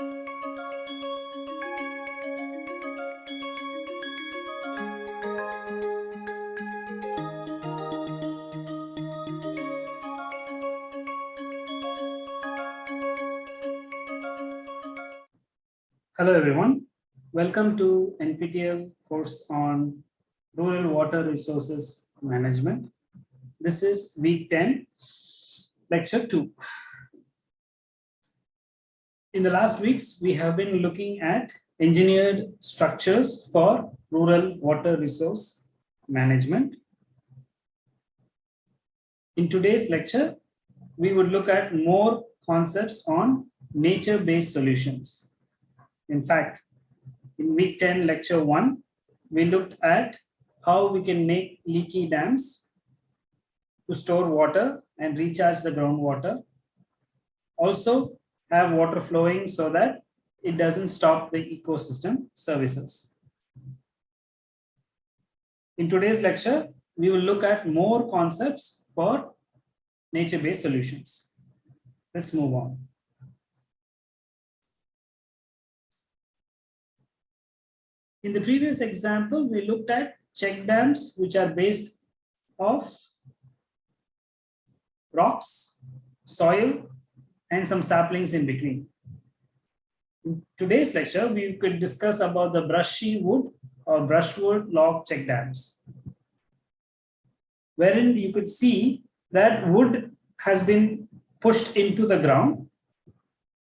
Hello, everyone. Welcome to NPTEL course on Rural Water Resources Management. This is week 10, lecture 2. In the last weeks, we have been looking at engineered structures for rural water resource management. In today's lecture, we would look at more concepts on nature-based solutions. In fact, in week 10, lecture one, we looked at how we can make leaky dams to store water and recharge the groundwater. Also have water flowing so that it doesn't stop the ecosystem services. In today's lecture, we will look at more concepts for nature-based solutions. Let's move on. In the previous example, we looked at check dams, which are based off rocks, soil, and some saplings in between. In today's lecture, we could discuss about the brushy wood or brushwood log check dams, wherein you could see that wood has been pushed into the ground,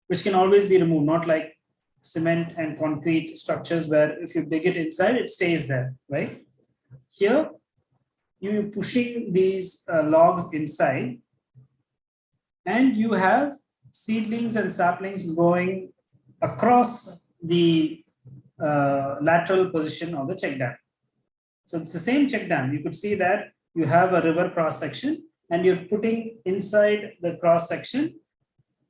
which can always be removed, not like cement and concrete structures where if you dig it inside, it stays there, right? Here, you're pushing these uh, logs inside and you have seedlings and saplings going across the uh, lateral position of the check dam. So it's the same check dam. You could see that you have a river cross section and you're putting inside the cross section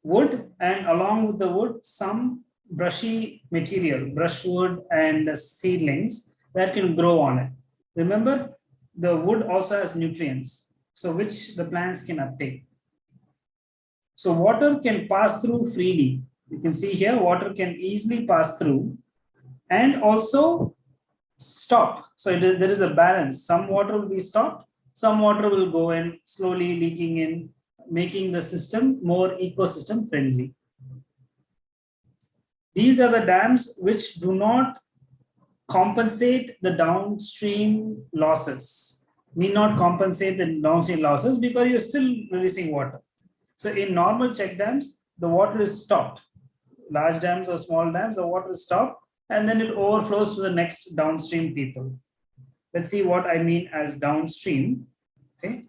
wood and along with the wood some brushy material, brushwood and seedlings that can grow on it. Remember, the wood also has nutrients, so which the plants can uptake. So water can pass through freely. You can see here, water can easily pass through and also stop. So there is a balance. Some water will be stopped, some water will go in slowly leaking in, making the system more ecosystem friendly. These are the dams which do not compensate the downstream losses, need not compensate the downstream losses because you're still releasing water. So in normal check dams, the water is stopped. Large dams or small dams, the water is stopped and then it overflows to the next downstream people. Let's see what I mean as downstream. Okay.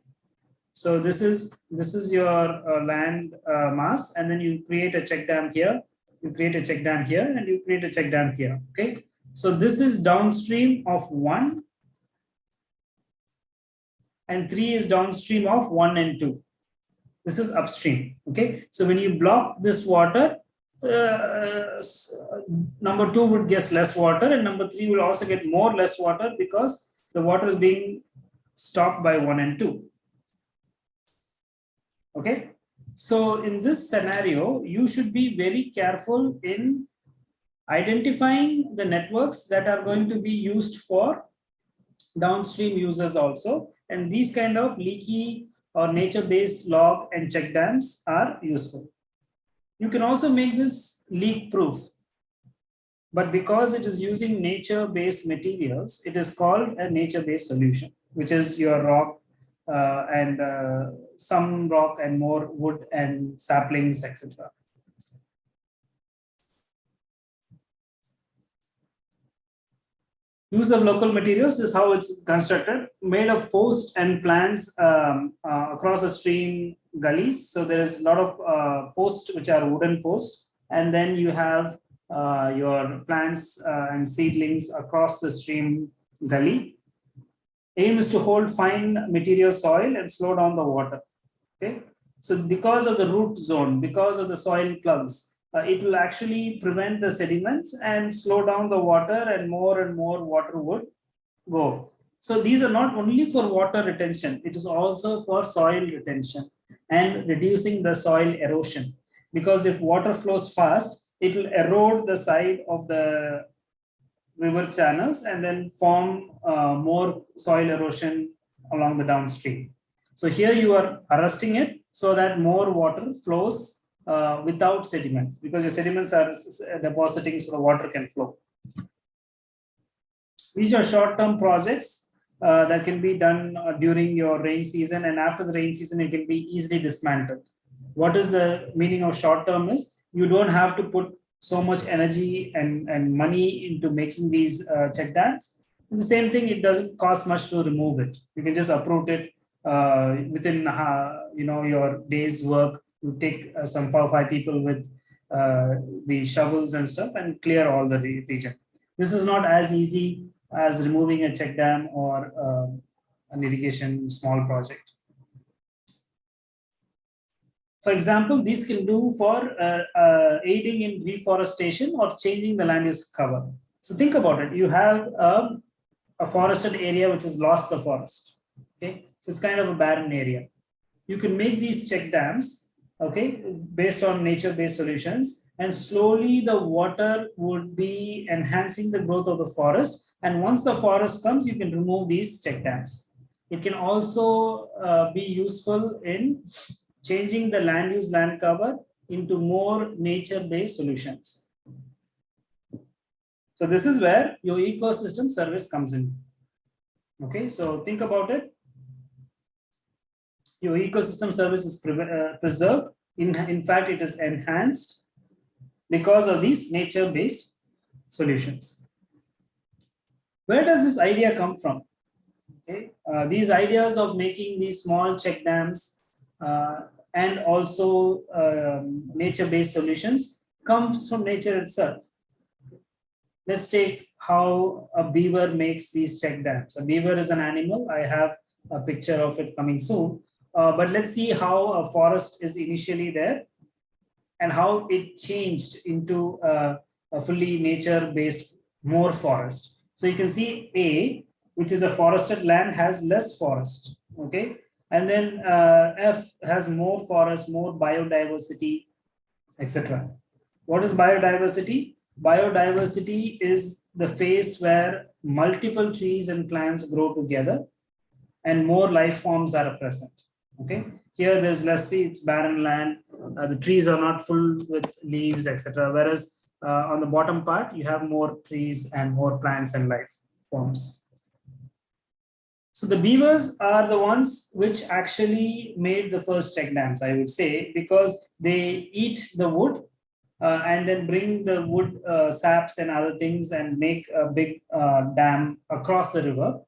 So this is this is your uh, land uh, mass, and then you create a check dam here you create a check dam here and you create a check dam here okay so this is downstream of one and three is downstream of one and two this is upstream okay? So when you block this water uh, number two would get less water and number three will also get more less water because the water is being stopped by one and two. Okay? So in this scenario, you should be very careful in identifying the networks that are going to be used for downstream users also. And these kind of leaky or nature-based log and check dams are useful. You can also make this leak proof. But because it is using nature-based materials, it is called a nature-based solution, which is your rock uh, and uh, some rock and more wood and saplings, etc. Use of local materials is how it's constructed, made of posts and plants um, uh, across the stream gullies. So there is a lot of uh, posts which are wooden posts, and then you have uh, your plants uh, and seedlings across the stream gully. Aim is to hold fine material soil and slow down the water. Okay? So because of the root zone because of the soil plugs uh, it will actually prevent the sediments and slow down the water and more and more water would go so these are not only for water retention it is also for soil retention and reducing the soil erosion because if water flows fast it will erode the side of the river channels and then form uh, more soil erosion along the downstream. So here you are arresting it so that more water flows uh, without sediments because your sediments are depositing so the water can flow. These are short-term projects uh, that can be done uh, during your rain season and after the rain season it can be easily dismantled. What is the meaning of short-term is you don't have to put so much energy and, and money into making these uh, check dams. And the same thing, it doesn't cost much to remove it. You can just uproot it uh, within uh, you know your day's work. You take uh, some four or five people with uh, the shovels and stuff and clear all the region. This is not as easy as removing a check dam or uh, an irrigation small project. For example, these can do for uh, uh, aiding in reforestation or changing the land use cover. So think about it. You have a, a forested area which has lost the forest. Okay, so it's kind of a barren area. You can make these check dams, okay, based on nature-based solutions, and slowly the water would be enhancing the growth of the forest. And once the forest comes, you can remove these check dams. It can also uh, be useful in changing the land use land cover into more nature-based solutions. So this is where your ecosystem service comes in. Okay, so think about it. Your ecosystem service is pre uh, preserved. In, in fact, it is enhanced because of these nature-based solutions. Where does this idea come from? Okay, uh, these ideas of making these small check dams uh, and also um, nature-based solutions comes from nature itself. Let's take how a beaver makes these check dams. A beaver is an animal. I have a picture of it coming soon. Uh, but let's see how a forest is initially there and how it changed into a, a fully nature-based more forest. So you can see A, which is a forested land, has less forest. Okay, and then uh, F has more forest, more biodiversity, etc. What is biodiversity? Biodiversity is the phase where multiple trees and plants grow together and more life forms are present. Okay, here there's less see it's barren land, uh, the trees are not full with leaves, etc. Whereas uh, on the bottom part, you have more trees and more plants and life forms. So the beavers are the ones which actually made the first check dams, I would say, because they eat the wood uh, and then bring the wood uh, saps and other things and make a big uh, dam across the river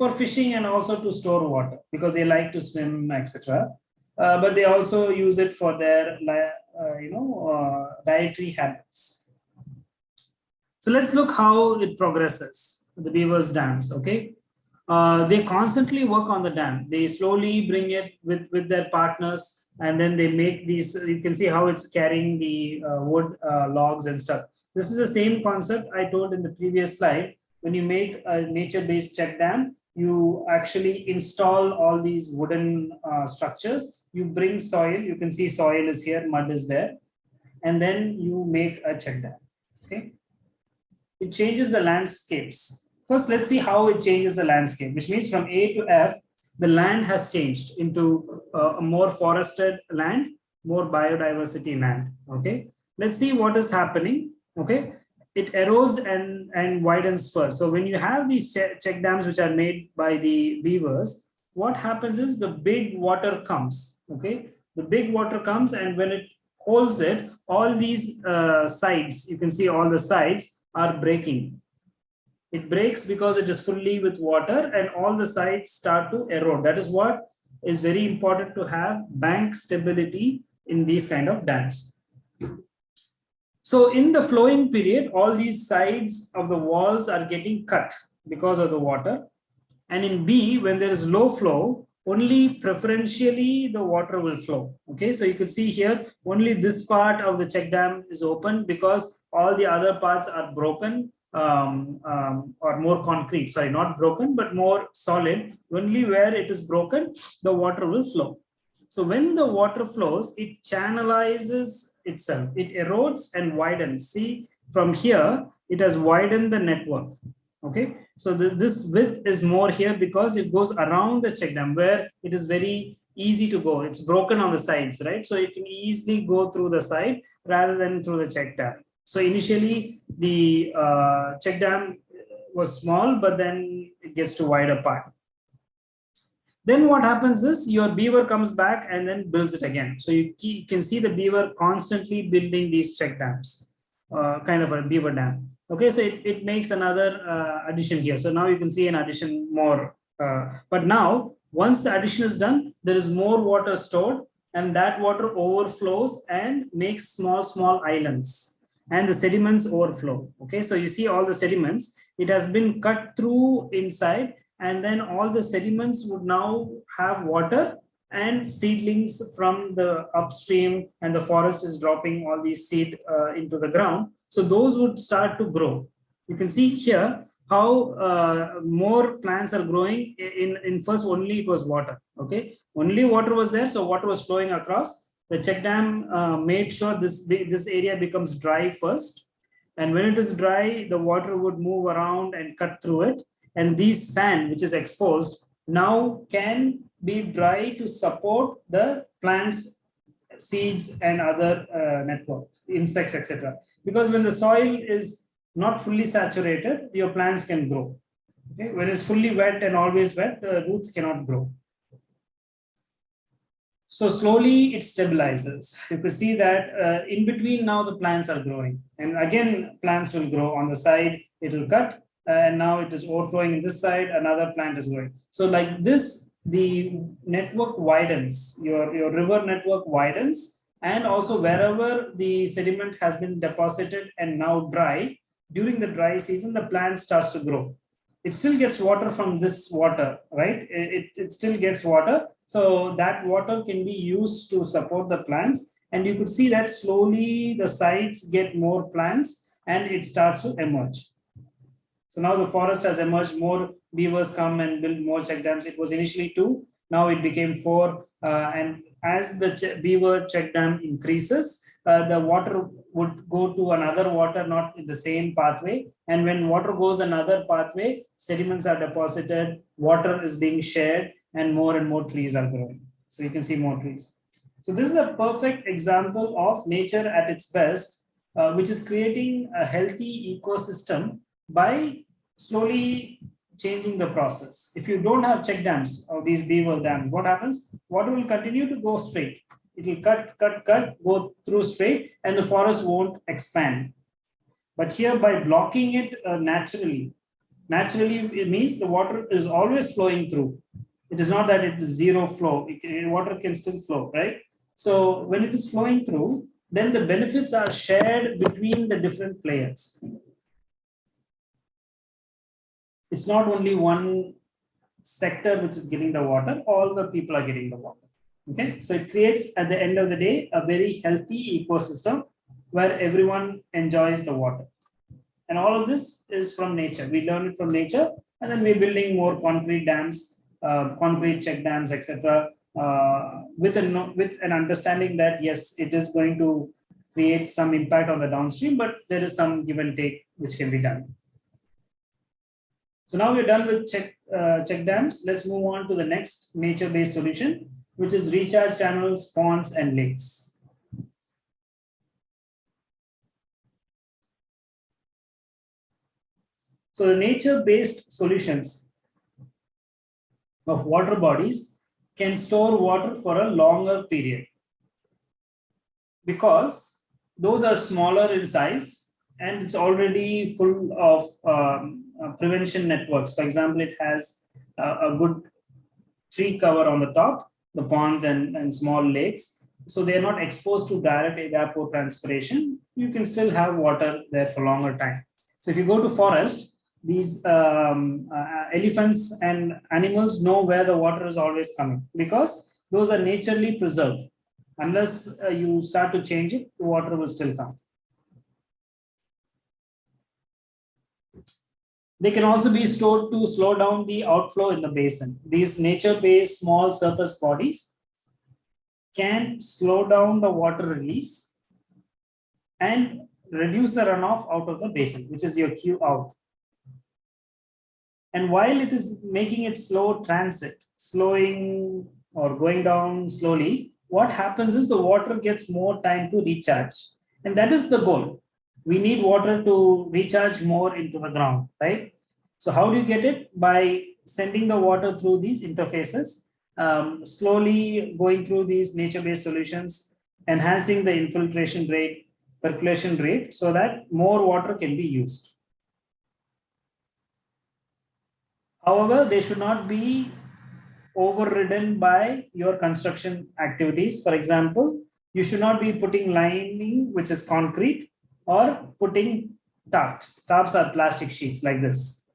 for fishing and also to store water because they like to swim, etc. Uh, but they also use it for their, uh, you know, uh, dietary habits. So let's look how it progresses, the beavers dams, okay? uh, they constantly work on the dam. They slowly bring it with, with their partners and then they make these, you can see how it's carrying the uh, wood logs and stuff. This is the same concept I told in the previous slide. When you make a nature-based check dam, you actually install all these wooden uh, structures. You bring soil, you can see soil is here, mud is there, and then you make a check dam, okay? It changes the landscapes First, let's see how it changes the landscape, which means from A to F, the land has changed into uh, a more forested land, more biodiversity land. Okay, let's see what is happening. Okay, it erodes and, and widens first. So when you have these che check dams which are made by the beavers, what happens is the big water comes. Okay, the big water comes and when it holds it, all these uh, sides, you can see all the sides are breaking it breaks because it is fully with water and all the sides start to erode. That is what is very important to have bank stability in these kind of dams. So in the flowing period, all these sides of the walls are getting cut because of the water. And in B, when there is low flow, only preferentially the water will flow. Okay, so you can see here, only this part of the check dam is open because all the other parts are broken um, um, or more concrete, sorry, not broken, but more solid. Only where it is broken, the water will flow. So when the water flows, it channelizes itself. It erodes and widens. See, from here, it has widened the network. Okay, so the, this width is more here because it goes around the check dam where it is very easy to go. It's broken on the sides, right? So it can easily go through the side rather than through the check dam. So initially the uh, check dam was small, but then it gets to wider part. Then what happens is your beaver comes back and then builds it again. So you, you can see the beaver constantly building these check dams, uh, kind of a beaver dam. Okay, so it, it makes another uh, addition here. So now you can see an addition more. Uh, but now, once the addition is done, there is more water stored and that water overflows and makes small, small islands and the sediments overflow. Okay, so you see all the sediments, it has been cut through inside and then all the sediments would now have water and seedlings from the upstream and the forest is dropping all these seed uh, into the ground. So those would start to grow. You can see here how uh, more plants are growing in, in first only it was water. Okay, only water was there. So water was flowing across. The check dam uh, made sure this, this area becomes dry first. And when it is dry, the water would move around and cut through it and this sand which is exposed now can be dry to support the plants seeds and other uh, networks insects etc because when the soil is not fully saturated your plants can grow. Okay? When it's fully wet and always wet the roots cannot grow. So slowly it stabilizes. You can see that uh, in between now the plants are growing. And again plants will grow on the side it will cut and now it is overflowing in this side, another plant is growing. So like this, the network widens, your, your river network widens, and also wherever the sediment has been deposited and now dry, during the dry season, the plant starts to grow. It still gets water from this water, right? It, it still gets water. So that water can be used to support the plants. And you could see that slowly the sides get more plants and it starts to emerge. So now the forest has emerged, more beavers come and build more check dams. It was initially two, now it became four. Uh, and as the beaver check dam increases, uh, the water would go to another water, not in the same pathway. And when water goes another pathway, sediments are deposited, water is being shared, and more and more trees are growing. So you can see more trees. So this is a perfect example of nature at its best, uh, which is creating a healthy ecosystem by slowly changing the process. If you don't have check dams or these beaver dams, what happens? Water will continue to go straight. It will cut, cut, cut, go through straight, and the forest won't expand. But here, by blocking it uh, naturally, naturally it means the water is always flowing through. It is not that it is zero flow. Can, water can still flow, right? So when it is flowing through, then the benefits are shared between the different players it's not only one sector which is getting the water, all the people are getting the water. Okay, so it creates at the end of the day a very healthy ecosystem where everyone enjoys the water. And all of this is from nature. We learn it from nature, and then we're building more concrete dams, uh, concrete check dams, etc. Uh, with a with an understanding that yes, it is going to create some impact on the downstream, but there is some give and take which can be done. So now we're done with check, uh, check dams. Let's move on to the next nature-based solution, which is recharge channels, ponds, and lakes. So the nature-based solutions of water bodies can store water for a longer period because those are smaller in size and it's already full of um, uh, prevention networks. For example, it has uh, a good tree cover on the top, the ponds and, and small lakes. So they are not exposed to direct evapotranspiration. You can still have water there for longer time. So if you go to forest, these um, uh, elephants and animals know where the water is always coming because those are naturally preserved. Unless uh, you start to change it, the water will still come. They can also be stored to slow down the outflow in the basin. These nature-based small surface bodies can slow down the water release and reduce the runoff out of the basin, which is your Q out. And while it is making it slow transit, slowing or going down slowly, what happens is the water gets more time to recharge. And that is the goal. We need water to recharge more into the ground, right? So how do you get it? By sending the water through these interfaces, um, slowly going through these nature-based solutions, enhancing the infiltration rate, percolation rate, so that more water can be used. However, they should not be overridden by your construction activities. For example, you should not be putting lining, which is concrete, or putting tarps. Tarps are plastic sheets like this.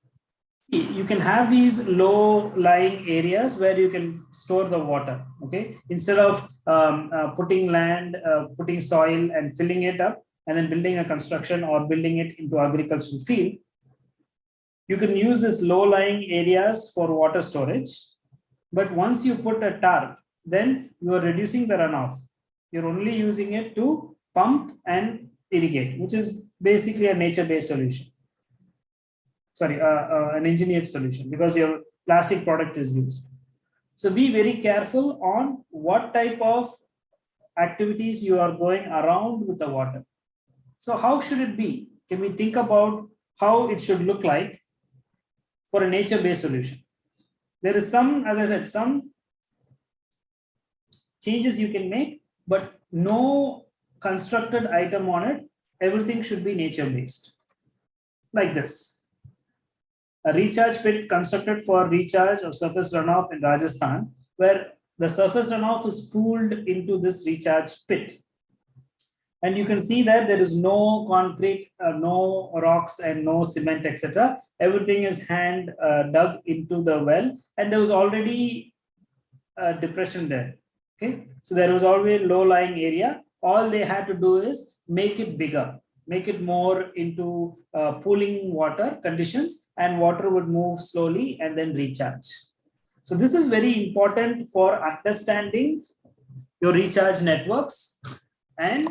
You can have these low lying areas where you can store the water. Okay, instead of um, uh, putting land, uh, putting soil and filling it up and then building a construction or building it into agricultural field, you can use this low lying areas for water storage. But once you put a tarp, then you are reducing the runoff. You're only using it to pump and irrigate, which is basically a nature-based solution. Sorry, uh, uh, an engineered solution because your plastic product is used. So be very careful on what type of activities you are going around with the water. So how should it be? Can we think about how it should look like for a nature-based solution. There is some, as I said, some changes you can make, but no constructed item on it. Everything should be nature-based, like this. A recharge pit constructed for recharge of surface runoff in Rajasthan, where the surface runoff is pooled into this recharge pit and you can see that there is no concrete, uh, no rocks and no cement, etc. Everything is hand uh, dug into the well and there was already a depression there. Okay, so there was always low lying area. All they had to do is make it bigger, make it more into uh, pooling water conditions and water would move slowly and then recharge. So this is very important for understanding your recharge networks and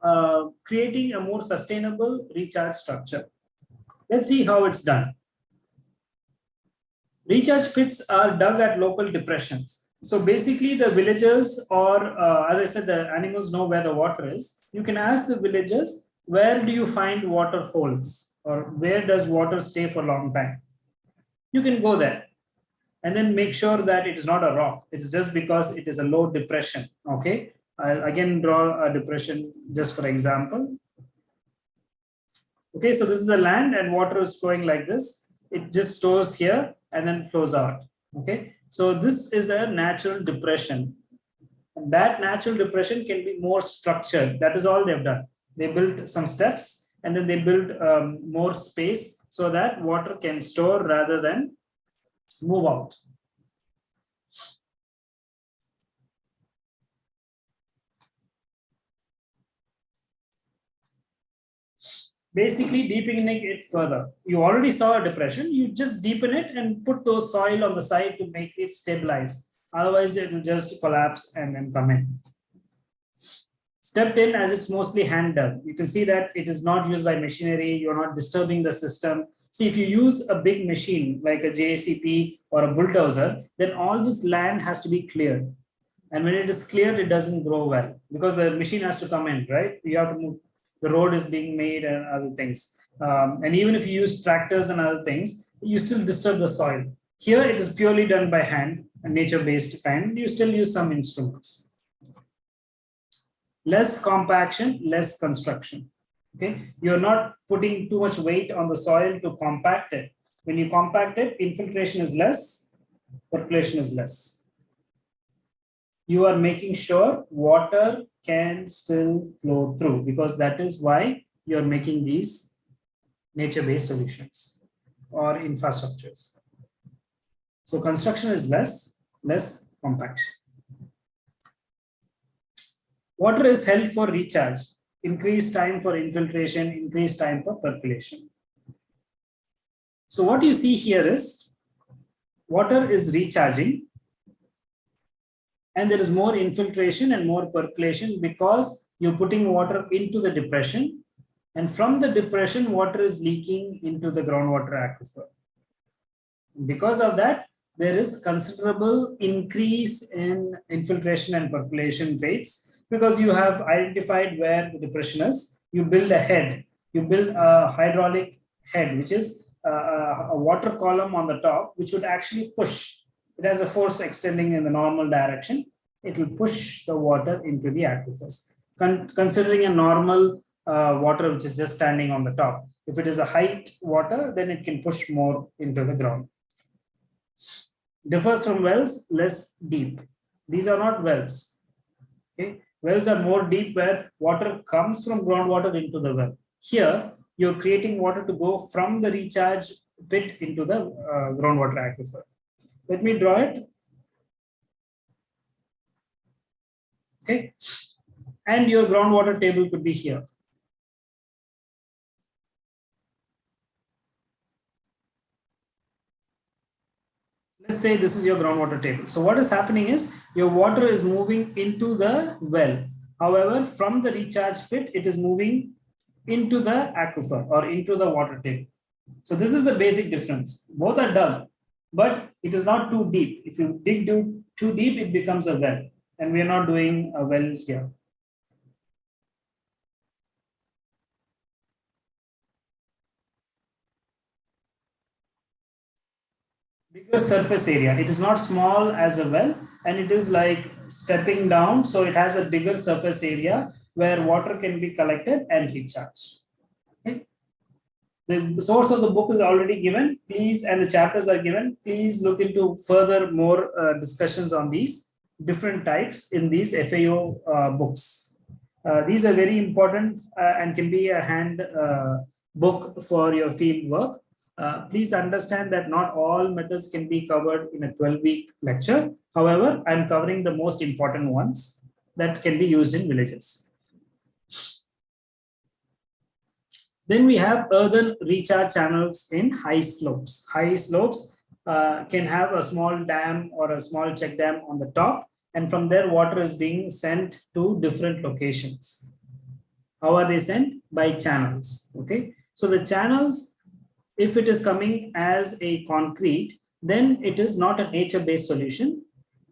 uh, creating a more sustainable recharge structure. Let's see how it's done. Recharge pits are dug at local depressions. So basically the villagers or uh, as I said, the animals know where the water is. You can ask the villagers, where do you find water holes or where does water stay for a long time? You can go there and then make sure that it is not a rock. It's just because it is a low depression. Okay. I'll again draw a depression just for example. Okay, so this is the land and water is flowing like this. It just stores here and then flows out. Okay, so this is a natural depression. And that natural depression can be more structured. That is all they've done. They built some steps and then they built um, more space so that water can store rather than move out. Basically deepening it further. You already saw a depression, you just deepen it and put those soil on the side to make it stabilized. Otherwise, it will just collapse and then come in. Step in as it's mostly hand dug. You can see that it is not used by machinery. You're not disturbing the system. See, if you use a big machine like a JCB or a bulldozer, then all this land has to be cleared. And when it is cleared, it doesn't grow well because the machine has to come in, right? You have to move the road is being made and other things. Um, and even if you use tractors and other things, you still disturb the soil. Here it is purely done by hand, a nature-based kind. You still use some instruments. Less compaction, less construction. Okay, you're not putting too much weight on the soil to compact it. When you compact it, infiltration is less, percolation is less. You are making sure water can still flow through because that is why you're making these nature-based solutions or infrastructures. So construction is less, less compaction. Water is held for recharge, increased time for infiltration, increased time for percolation. So what you see here is water is recharging and there is more infiltration and more percolation because you're putting water into the depression and from the depression, water is leaking into the groundwater aquifer. Because of that, there is considerable increase in infiltration and percolation rates because you have identified where the depression is. You build a head, you build a hydraulic head, which is uh, a, a water column on the top, which would actually push. It has a force extending in the normal direction. It will push the water into the aquifers. Con considering a normal uh, water which is just standing on the top. If it is a height water, then it can push more into the ground. Differs from wells, less deep. These are not wells. Okay, wells are more deep where water comes from groundwater into the well. Here, you're creating water to go from the recharge pit into the uh, groundwater aquifer. Let me draw it. Okay, and your groundwater table could be here. let's say this is your groundwater table. So what is happening is your water is moving into the well. However, from the recharge pit, it is moving into the aquifer or into the water table. So this is the basic difference. Both are dug, but it is not too deep. If you dig too deep, it becomes a well. And we are not doing a well here. bigger surface area. It is not small as a well, and it is like stepping down. So it has a bigger surface area where water can be collected and recharged. The source of the book is already given. Please, and the chapters are given. Please look into further more uh, discussions on these different types in these FAO uh, books. Uh, these are very important uh, and can be a hand uh, book for your field work. Uh, please understand that not all methods can be covered in a 12-week lecture. However, I'm covering the most important ones that can be used in villages. Then we have earthen recharge channels in high slopes. High slopes uh, can have a small dam or a small check dam on the top, and from there water is being sent to different locations. How are they sent? By channels. Okay, so the channels if it is coming as a concrete, then it is not a nature-based solution.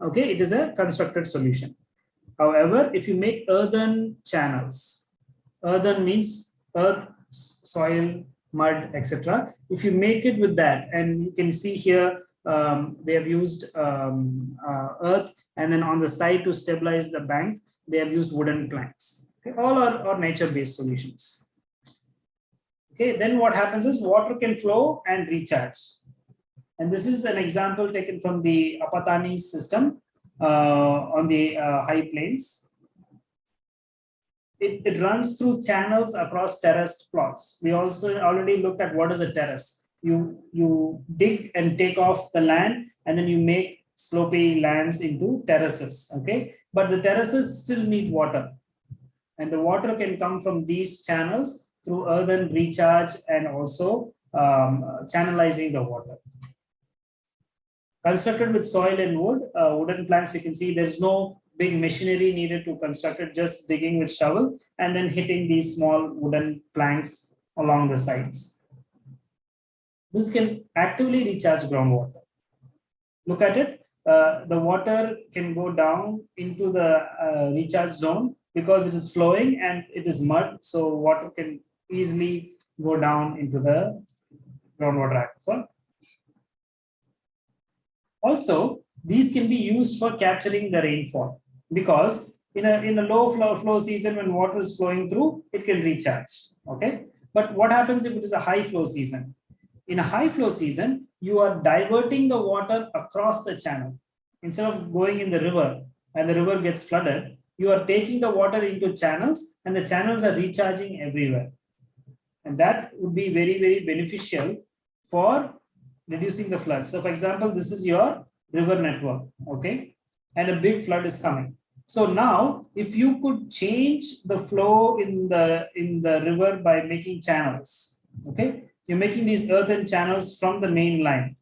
Okay, it is a constructed solution. However, if you make earthen channels, earthen means earth, soil, mud, etc. If you make it with that, and you can see here, um, they have used um, uh, earth, and then on the side to stabilize the bank, they have used wooden planks. Okay, all are, are nature-based solutions. Okay, then what happens is water can flow and recharge. And this is an example taken from the Apatani system uh, on the uh, high plains. It, it runs through channels across terraced plots. We also already looked at what is a terrace. You, you dig and take off the land and then you make slopy lands into terraces. Okay, but the terraces still need water. And the water can come from these channels through earthen recharge and also um, channelizing the water. Constructed with soil and wood, uh, wooden planks, you can see there's no big machinery needed to construct it, just digging with shovel and then hitting these small wooden planks along the sides. This can actively recharge groundwater. Look at it. Uh, the water can go down into the uh, recharge zone because it is flowing and it is mud. So water can easily go down into the groundwater aquifer. Also, these can be used for capturing the rainfall because in a, in a low flow, flow season when water is flowing through, it can recharge. Okay. But what happens if it is a high flow season? In a high flow season, you are diverting the water across the channel. Instead of going in the river and the river gets flooded, you are taking the water into channels and the channels are recharging everywhere. And that would be very, very beneficial for reducing the flood. So for example, this is your river network, okay? And a big flood is coming. So now, if you could change the flow in the in the river by making channels, okay? You're making these earthen channels from the main line.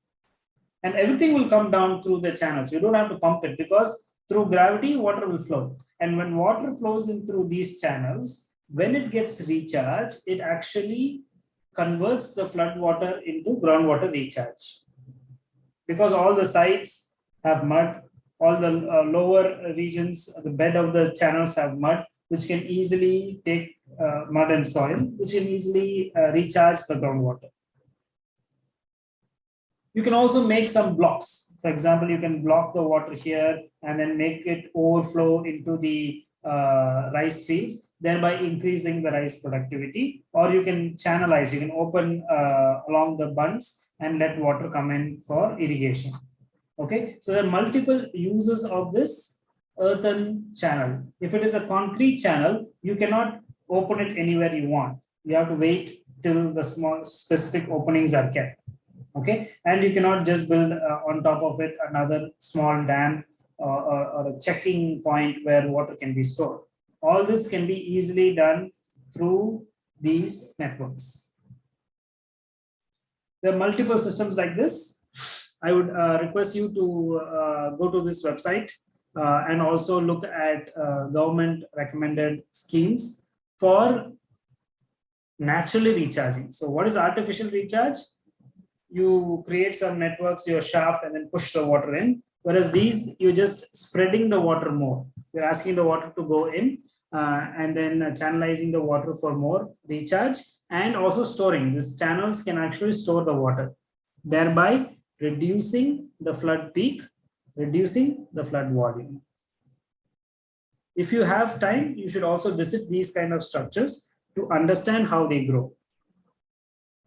And everything will come down through the channels. You don't have to pump it because through gravity, water will flow. And when water flows in through these channels, when it gets recharged, it actually converts the flood water into groundwater recharge. Because all the sites have mud, all the uh, lower regions, the bed of the channels have mud, which can easily take uh, mud and soil, which can easily uh, recharge the groundwater. You can also make some blocks. For example, you can block the water here and then make it overflow into the uh, rice fields, thereby increasing the rice productivity. Or you can channelize, you can open uh, along the bunds and let water come in for irrigation. Okay, so there are multiple uses of this earthen channel. If it is a concrete channel, you cannot open it anywhere you want. You have to wait till the small specific openings are kept. Okay, and you cannot just build uh, on top of it another small dam or, or, or a checking point where water can be stored. All this can be easily done through these networks. There are multiple systems like this. I would uh, request you to uh, go to this website uh, and also look at uh, government recommended schemes for naturally recharging. So what is artificial recharge? You create some networks, your shaft, and then push the water in. Whereas these, you're just spreading the water more. You're asking the water to go in uh, and then channelizing the water for more recharge and also storing. These channels can actually store the water, thereby reducing the flood peak reducing the flood volume. If you have time, you should also visit these kind of structures to understand how they grow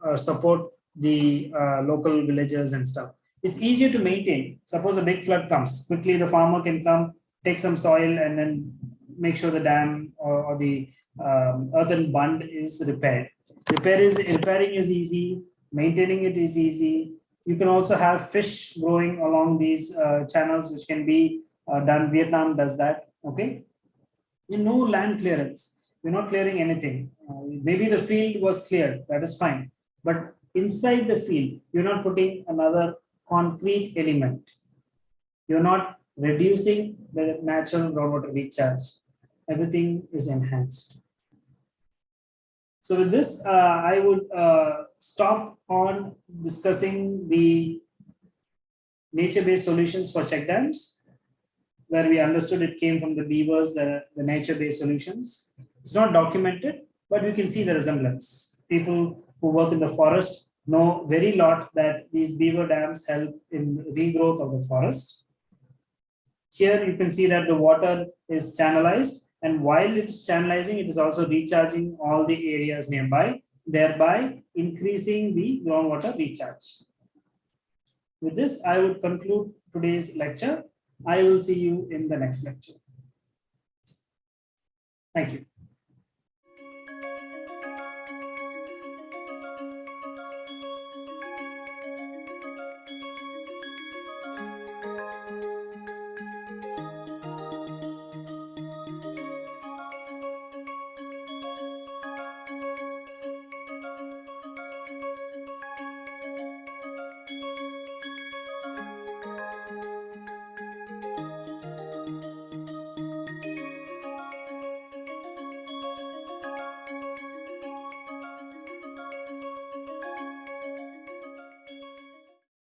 or support the uh, local villagers and stuff. It's easier to maintain. Suppose a big flood comes, quickly the farmer can come, take some soil and then make sure the dam or, or the um, earthen bund is repaired. Repair is, repairing is easy, maintaining it is easy, you can also have fish growing along these uh, channels, which can be uh, done. Vietnam does that. Okay. You know, land clearance. You're not clearing anything. Uh, maybe the field was cleared. That is fine. But inside the field, you're not putting another concrete element. You're not reducing the natural groundwater recharge. Everything is enhanced. So with this, uh, I would uh, stop on discussing the nature-based solutions for check dams, where we understood it came from the beavers, the, the nature-based solutions. It's not documented, but we can see the resemblance. People who work in the forest know very lot that these beaver dams help in regrowth of the forest. Here you can see that the water is channelized and while it's channelizing, it is also recharging all the areas nearby, thereby increasing the groundwater recharge. With this, I would conclude today's lecture. I will see you in the next lecture. Thank you.